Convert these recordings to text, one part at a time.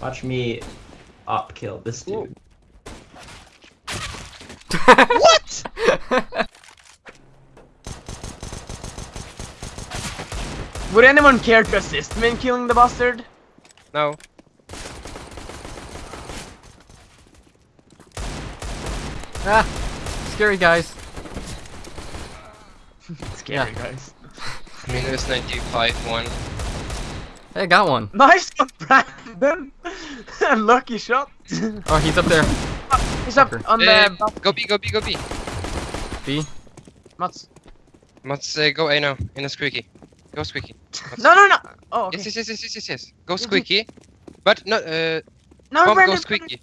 Watch me op kill this dude. what? Would anyone care to assist me in killing the bastard? No. Ah, scary guys. Scary Yeah. guys. Minus 95, 1. Hey, got one. Nice one, Brandon! Lucky shot! Oh, he's up there. He's up Fucker. on Eh, the... go B, go B, go B. B. Mats. Must uh, go A now, in a squeaky. Go squeaky. No, no, no! Oh, okay. Yes, yes, yes, yes, yes, yes, yes. Go squeaky. But no, uh, No, bomb Brandon, go squeaky.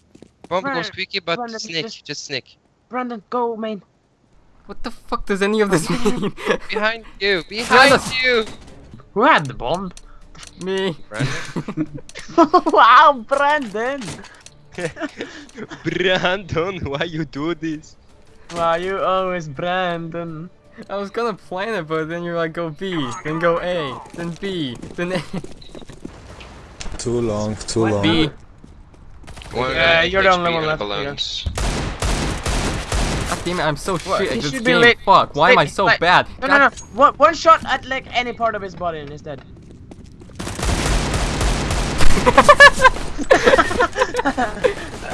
Bomb go squeaky, but Brandon, sneak, just- just sneak. Brandon, go main. What the fuck does any of this mean? Behind you, behind you! Who had the bomb? Me. Brandon? wow, Brandon! Brandon, why you do this? Wow, you always Brandon. I was gonna plan it, but then you're like, go B, then go A, then B, then A. Too long, too What? long. B. One Yeah, uh, you're the only HP one left, balloons. God damn it, I'm so What? shit He at this should be game. Fuck, why am I so like- bad? No, God no, no. One, one shot at like any part of his body and he's dead.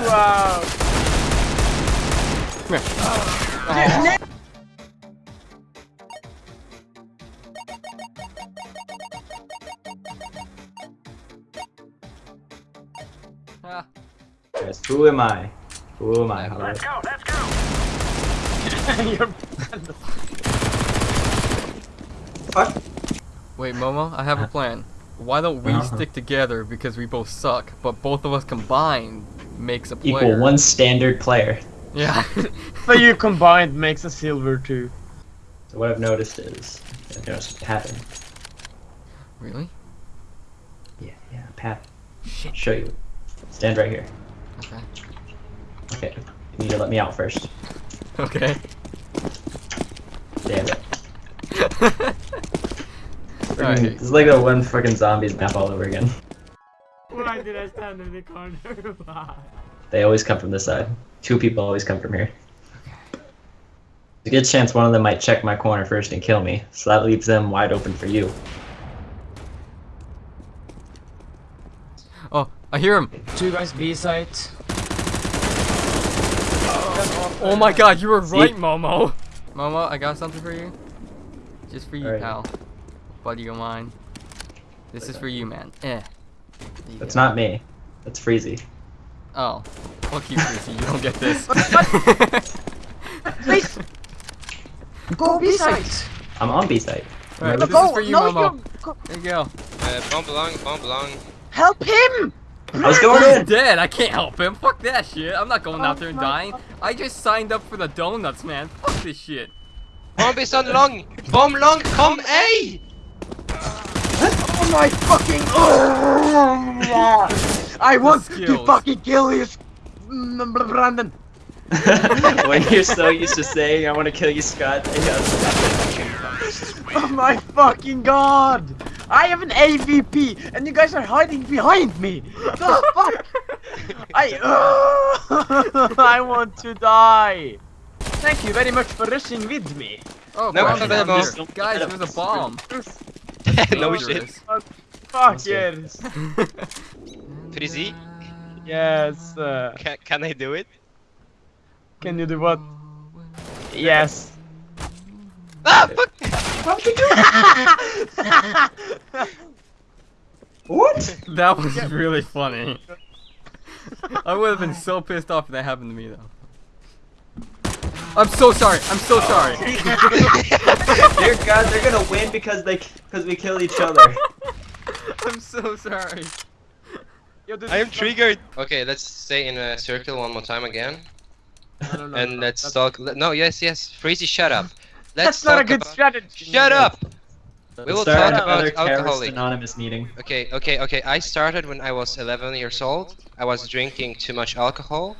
Wow. Come here. Ah, Guys, who am I? Who am I? How do I- You're Fuck. Wait, Momo, I have a plan. Why don't we Uh-huh. stick together because we both suck, but both of us combined makes a player. Equal one standard player. Yeah. so you combined makes a silver too. So what I've noticed is, I've noticed a pattern. really? Yeah, yeah, a pattern. Shit. I'll show you. Stand right here. Okay. Okay. You need to let me out first. Okay. Damn it. Freaking- Alright. This like the one freaking zombies map all over again. Why did I stand in the corner? Why? They always come from this side. Two people always come from here. There's a good chance one of them might check my corner first and kill me, so that leaves them wide open for you. Oh, I hear him. Two guys B site. Oh. oh my god, you were See? right, Momo. Momo, I got something for you. Just for you, Alright. pal. Buddy of mine. This is for you, man. Eh. There you That's go. not me. That's Freezy. Oh. Fuck you, Chrissy. You don't get this. Please! Go B site! I'm on B site. Alright, No, this is for you, no, Momo. you go- There you go. Uh, bomb belong, bomb belong. Help him! I was going He's in! dead. I can't help him. Fuck that shit. I'm not going out there and Oh my dying. I just signed up for the donuts, man. Fuck this shit. Bomb is on long! Bomb long, come A! Oh my fucking! I want to fucking kill you, mm, Brandon. when you're so used to saying, I want to kill you, Scott. Oh my fucking god! I have an AVP, and you guys are hiding behind me. The fuck? I I want to die. Thank you very much for rushing with me. Oh, No, bombs I down found here. a. Guys, there's a bomb. no shit. Dangerous. Fuck yes. Frizzy, Yes. Uh, can, can I do it? can you do what? Yes. Ah, fuck! What? That was really funny. I would have been so pissed off if that happened to me though. I'm so sorry. I'm so sorry. Dear God, they're gonna win because they because we kill each other. I'm so sorry. Yo, I am triggered. Okay, let's stay in a circle one more time again, No, no, no, and no, let's that's- talk. le- No, yes, yes, Freezy, shut up. Let's That's not a good about- strategy. Shut up. We will Start talk another about terrorist alcoholic. anonymous meeting. Okay, okay, okay. I started when I was 11 years old. I was drinking too much alcohol.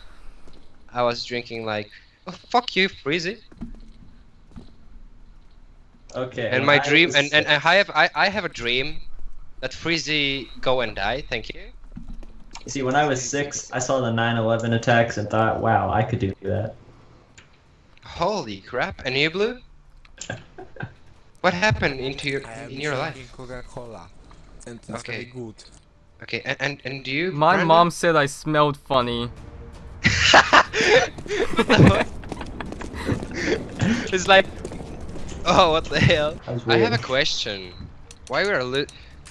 I was drinking like, oh, fuck you, Freezy. Okay. And well, my I dream, was- and, and I have I, I have a dream that Freezy go and die. Thank you. You see, when I was six, I saw the 9/11 attacks and thought, "Wow, I could do that." Holy crap! And you, Blue? What happened into your in your life? drinking Coca-Cola. And it's Okay. very good. Okay, and and, and do you? My Brandon? mom said I smelled funny. it's like, oh, what the hell? I have a question. Why we are lo-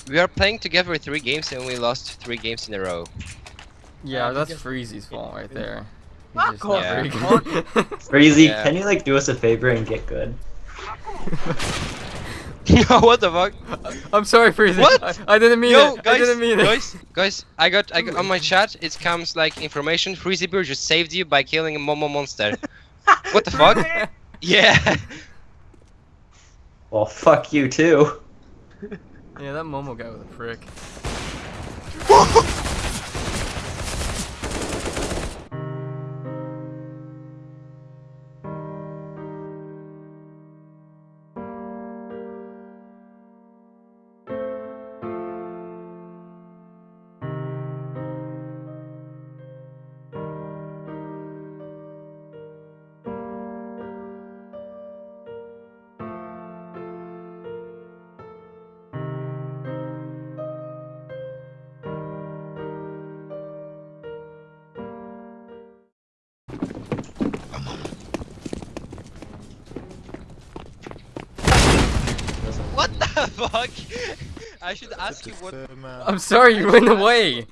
we are playing together three games and we lost three games in a row. Yeah, Uh, that's because- Freezy's fault right there. Fuck off, not very Yeah. good. Crazy, Yeah. can you like do us a favor and get good? Yo, what the fuck? I'm sorry, Freezy. What? I, I didn't mean Yo, it. guys, I didn't mean it. guys, guys, I got, I got on my chat. It comes like information. Freezy Bird just saved you by killing a Momo monster. what the fuck? Yeah. Well, fuck you too. Yeah, that Momo guy was a prick. fuck? I should ask you what. I'm sorry, you went away.